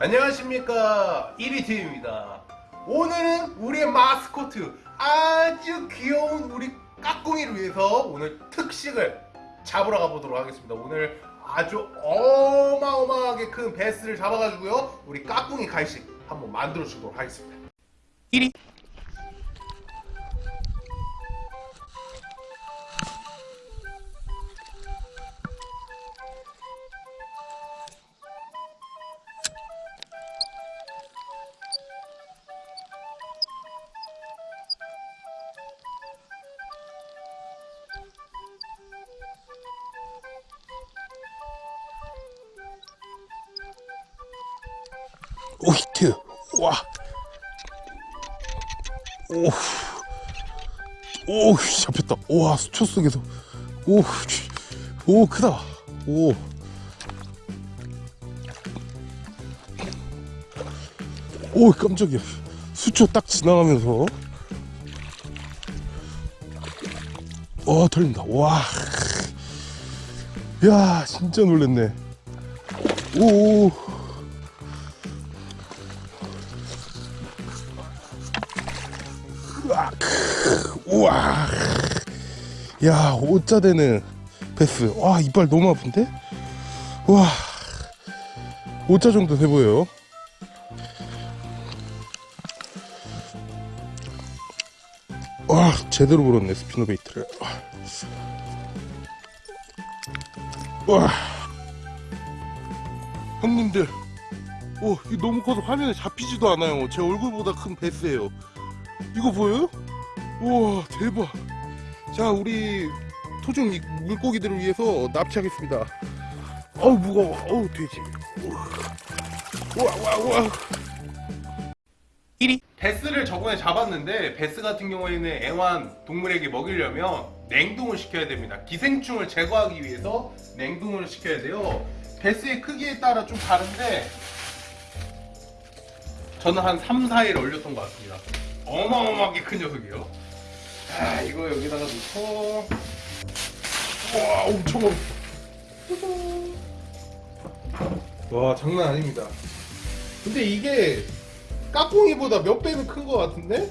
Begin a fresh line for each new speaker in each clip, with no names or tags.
안녕하십니까. 1위팀입니다. 오늘은 우리의 마스코트 아주 귀여운 우리 까꿍이를 위해서 오늘 특식을 잡으러 가보도록 하겠습니다. 오늘 아주 어마어마하게 큰 베스를 잡아가지고요 우리 까꿍이 간식 한번 만들어 주도록 하겠습니다.
1위 오 히트. 와. 오, 오 잡혔다. 와 수초 속에서. 오, 쥐. 오 크다. 오, 오 깜짝이야. 수초 딱 지나가면서. 와 털린다. 와, 야 진짜 놀랬네. 오. 으악. 우와 야 오자 되는 배스. 와 이빨 너무 아픈데? 와. 오자 정도 돼 보여요. 와 제대로 물었네 spinnerbait를. 와. 형님들. 오 이거 너무 커서 화면에 잡히지도 않아요. 제 얼굴보다 큰 베스예요 이거 보여요? 우와 대박 자 우리 토종 이- 물고기들을 위해서 납치하겠습니다 어우 무거워 어우 돼지 우와 우와 우와 1위
베스를 저번에 잡았는데 베스 같은 경우에는 애완 동물에게 먹이려면 냉동을 시켜야 됩니다. 기생충을 제거하기 위해서 냉동을 시켜야 돼요. 베스의 크기에 따라 좀 다른데 저는 한 3, 4일 얼렸던 것 같습니다. 어마어마하게 큰 녀석이에요. 자, 이거 여기다가 넣고 와, 엄청 와, 장난 아닙니다. 근데 이게 까꿍이보다 몇 배는 큰 것 같은데?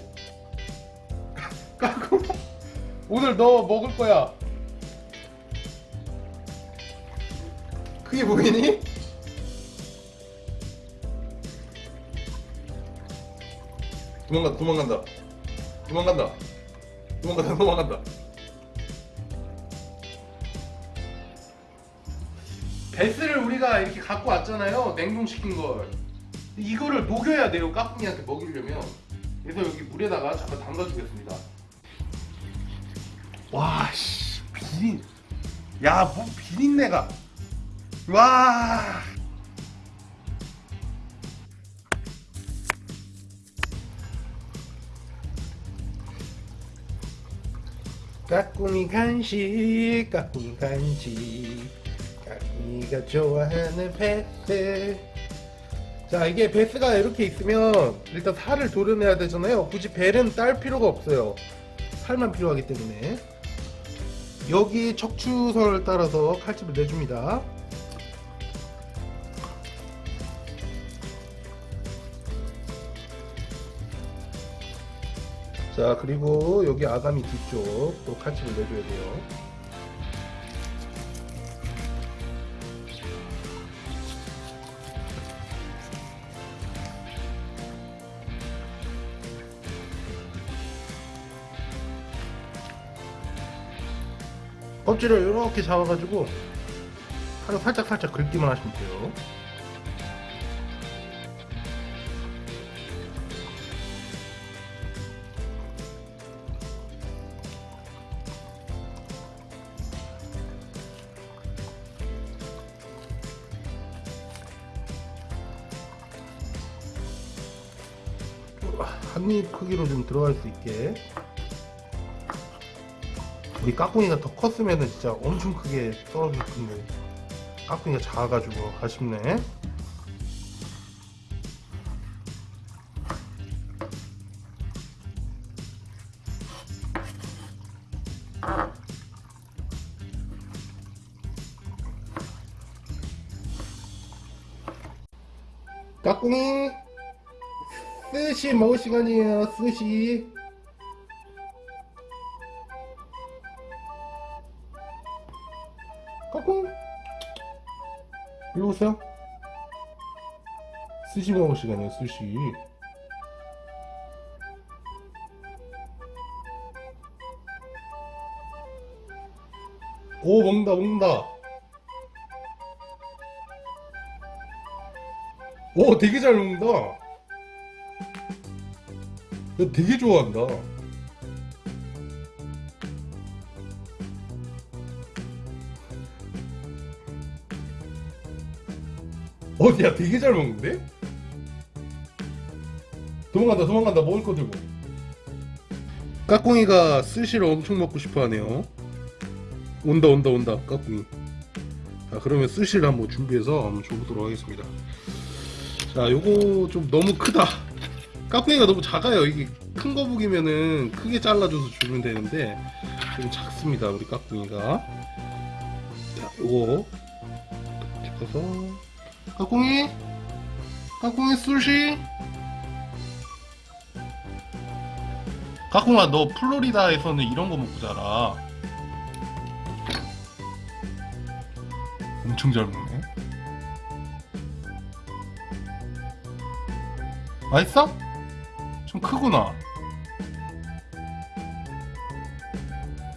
까꿍 오늘 너 먹을 거야 그게 보이니? 도망간다 도망간다. 도망간다. 도망간다 도망간다. 베스를 우리가 이렇게 갖고 왔잖아요 냉동시킨 걸. 이거를 녹여야 돼요 까꿍이한테 먹이려면. 그래서 여기 물에다가 잠깐 담가주겠습니다. 와씨 비린. 야뭐 비린내가. 와 까꿍이 간식 까꿍이 간식. 까꿍이가 좋아하는 베스 자 이게 베스가 이렇게 있으면 일단 살을 도려내야 되잖아요. 굳이 벨은 딸 필요가 없어요. 살만 필요하기 때문에. 여기 척추선을 따라서 칼집을 내줍니다 자 그리고 여기 아가미 뒤쪽 또 칼집을 내줘야 돼요. 껍질을 이렇게 잡아가지고 하루 살짝 살짝 긁기만 하시면 돼요 한 입 크기로 좀 들어갈 수 있게. 우리 까꿍이가 더 컸으면 진짜 엄청 크게 썰어줄 텐데. 까꿍이가 작아가지고 아쉽네. 까꿍이 스시 먹을 시간이에요. 스시. 까꿍. 일로 오세요. 스시 먹을 시간이에요 스시. 오 먹는다 먹는다. 오 되게 잘 먹는다. 야, 되게 좋아한다. 어디야 되게 잘 먹는데? 도망간다 도망간다 먹을 거 들고. 까꿍이가 스시를 엄청 먹고 싶어 하네요. 온다 온다 온다 까꿍이. 자 그러면 스시를 한번 준비해서 한번 줘보도록 하겠습니다. 자 요거 좀 너무 크다 까꿍이가 너무 작아요. 이게 큰 거북이면은 크게 잘라줘서 주면 되는데 좀 작습니다 우리 까꿍이가. 자 요거 찍어서. 까꿍이 까꿍이 스시. 까꿍아 너 플로리다에서는 이런 거 먹고 자라. 엄청 잘 먹네. 맛있어? 좀 크구나.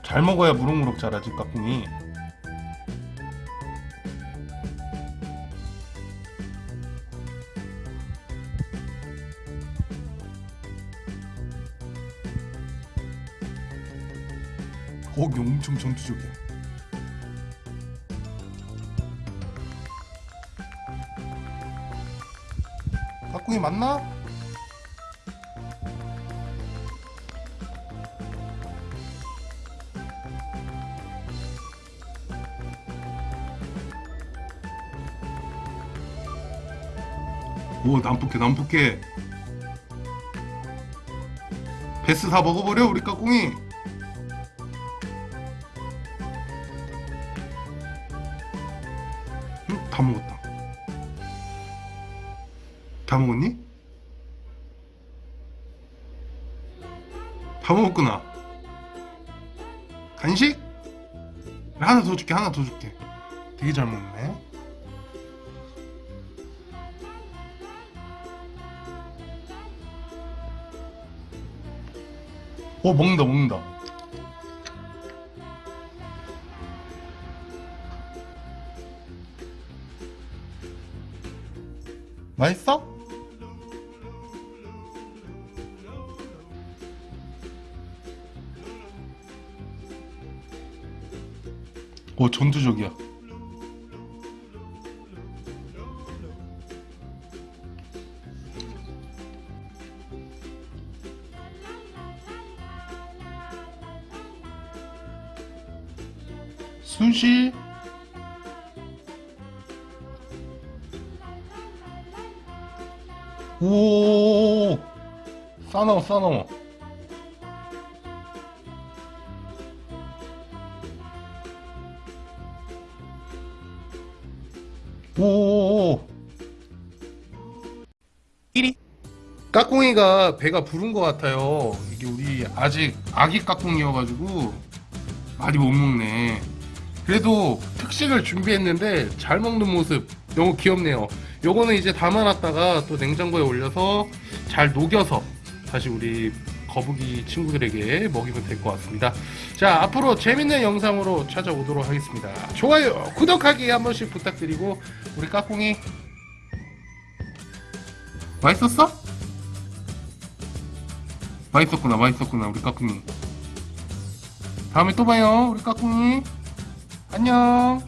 잘 먹어야 무럭무럭 자라지 까꿍이. 거기 엄청 전투적이야. 까꿍이 맞나? 오 남북해 남북해 베스 다 먹어버려 우리 까꿍이 응? 다 먹었다 다 먹었니? 다 먹었구나 간식? 하나 더 줄게 하나 더 줄게 되게 잘 먹네 어 먹는다 먹는다 맛있어? 오 전투적이야 순시 오 싸나워 싸나워. 오 1위. 까꿍이가 배가 부른 것 같아요. 이게 우리 아직 아기 까꿍이어가지고 많이 못 먹네 그래도 특식을 준비했는데 잘 먹는 모습. 너무 귀엽네요. 요거는 이제 담아놨다가 또 냉장고에 올려서 잘 녹여서 다시 우리 거북이 친구들에게 먹이면 될 것 같습니다. 자 앞으로 재밌는 영상으로 찾아오도록 하겠습니다. 좋아요 구독하기 한 번씩 부탁드리고 우리 까꿍이. 맛있었어? 맛있었구나 맛있었구나 우리 까꿍이. 다음에 또 봐요 우리 까꿍이 안녕